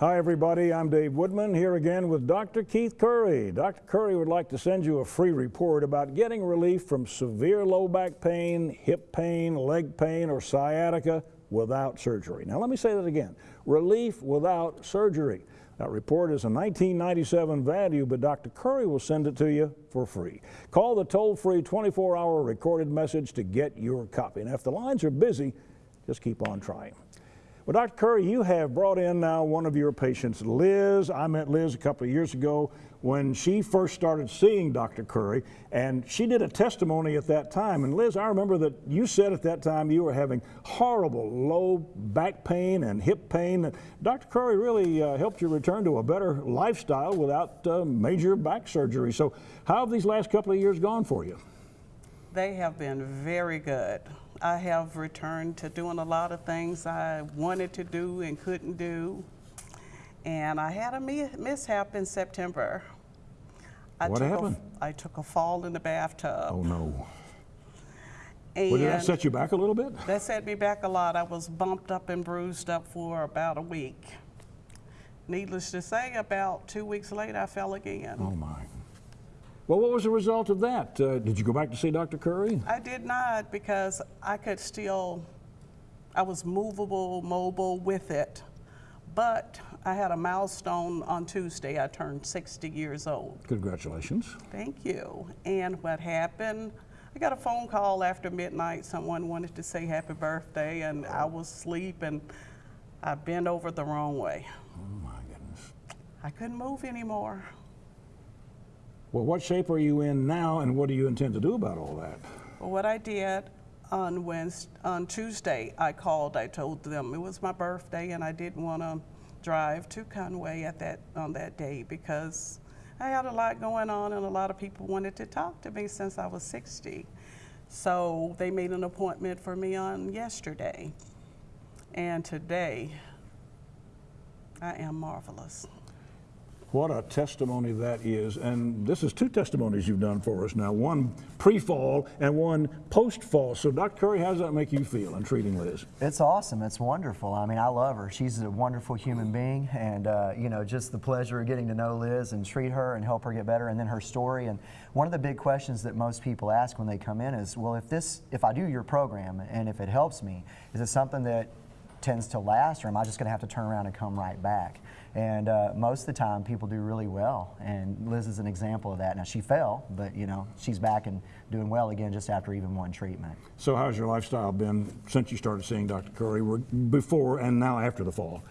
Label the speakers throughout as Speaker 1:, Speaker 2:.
Speaker 1: Hi, everybody. I'm Dave Woodman here again with Dr. Keith Curry. Dr. Curry would like to send you a free report about getting relief from severe low back pain, hip pain, leg pain, or sciatica without surgery. Now, let me say that again relief without surgery. That report is a 1997 value, but Dr. Curry will send it to you for free. Call the toll free 24 hour recorded message to get your copy. And if the lines are busy, just keep on trying. Well, Dr. Curry, you have brought in now one of your patients, Liz. I met Liz a couple of years ago when she first started seeing Dr. Curry, and she did a testimony at that time. And Liz, I remember that you said at that time you were having horrible low back pain and hip pain. Dr. Curry really uh, helped you return to a better lifestyle without uh, major back surgery. So, how have these last couple of years gone for you?
Speaker 2: They have been very good. I have returned to doing a lot of things I wanted to do and couldn't do. And I had a mishap in September. I
Speaker 1: what happened?
Speaker 2: A, I took a fall in the bathtub.
Speaker 1: Oh no. And well, did that set you back a little bit?
Speaker 2: That set me back a lot. I was bumped up and bruised up for about a week. Needless to say, about two weeks later, I fell again.
Speaker 1: Oh my. Well, what was the result of that? Uh, did you go back to see Dr. Curry?
Speaker 2: I did not because I could still, I was movable, mobile with it. But I had a milestone on Tuesday. I turned 60 years old.
Speaker 1: Congratulations.
Speaker 2: Thank you. And what happened, I got a phone call after midnight. Someone wanted to say happy birthday, and I was asleep, and I bent over the wrong way.
Speaker 1: Oh, my goodness.
Speaker 2: I couldn't move anymore.
Speaker 1: Well, what shape are you in now, and what do you intend to do about all that?
Speaker 2: Well, what I did on Wednesday, on Tuesday, I called. I told them it was my birthday, and I didn't want to drive to Conway at that on that day because I had a lot going on, and a lot of people wanted to talk to me since I was 60. So they made an appointment for me on yesterday, and today I am marvelous.
Speaker 1: What a testimony that is. And this is two testimonies you've done for us now one pre fall and one post fall. So, Dr. Curry, how does that make you feel in treating Liz?
Speaker 3: It's awesome. It's wonderful. I mean, I love her. She's a wonderful human being. And, uh, you know, just the pleasure of getting to know Liz and treat her and help her get better and then her story. And one of the big questions that most people ask when they come in is well, if this, if I do your program and if it helps me, is it something that tends to last or am I just going to have to turn around and come right back? And uh, most of the time, people do really well. And Liz is an example of that. Now, she fell, but you know, she's back and doing well again just after even one treatment.
Speaker 1: So, how's your lifestyle been since you started seeing Dr. Curry, before and now after the fall?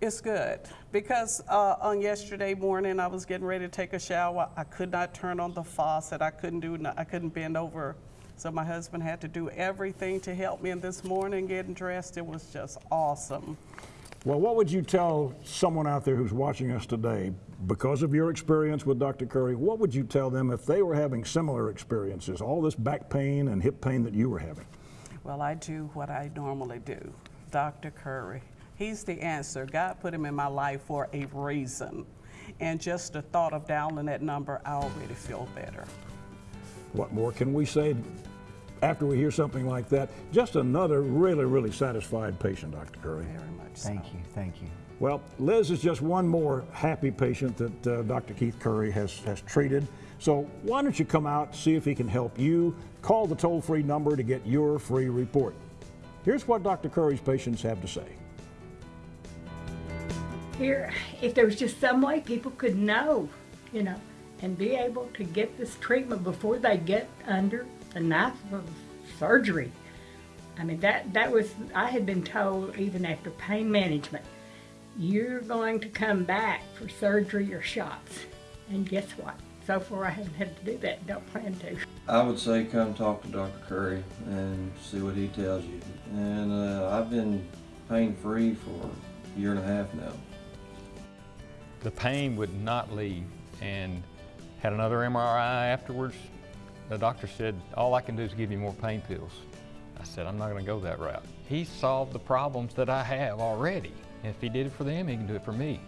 Speaker 2: It's good because uh, on yesterday morning I was getting ready to take a shower. I could not turn on the faucet. I couldn't do. I couldn't bend over. So my husband had to do everything to help me. And this morning, getting dressed, it was just awesome.
Speaker 1: Well, what would you tell someone out there who's watching us today, because of your experience with Dr. Curry, what would you tell them if they were having similar experiences, all this back pain and hip pain that you were having?
Speaker 2: Well, I do what I normally do. Dr. Curry, he's the answer. God put him in my life for a reason. And just the thought of dialing that number, I already feel better.
Speaker 1: What more can we say after we hear something like that? Just another really, really satisfied patient, Dr. Curry.
Speaker 2: Very much
Speaker 3: Thank
Speaker 2: so.
Speaker 3: you, thank you.
Speaker 1: Well, Liz is just one more happy patient that uh, Dr. Keith Curry has, has treated. So why don't you come out, see if he can help you. Call the toll-free number to get your free report. Here's what Dr. Curry's patients have to say.
Speaker 4: Here, if there was just some way people could know, you know, and be able to get this treatment before they get under the knife of surgery. I mean, that, that was, I had been told even after pain management, you're going to come back for surgery or shots. And guess what? So far I haven't had to do that, don't plan to.
Speaker 5: I would say come talk to Dr. Curry and see what he tells you. And uh, I've been pain-free for a year and a half now.
Speaker 6: The pain would not leave and had another MRI afterwards. The doctor said, all I can do is give you more pain pills. I said, I'm not going to go that route. He solved the problems that I have already. If he did it for them, he can do it for me.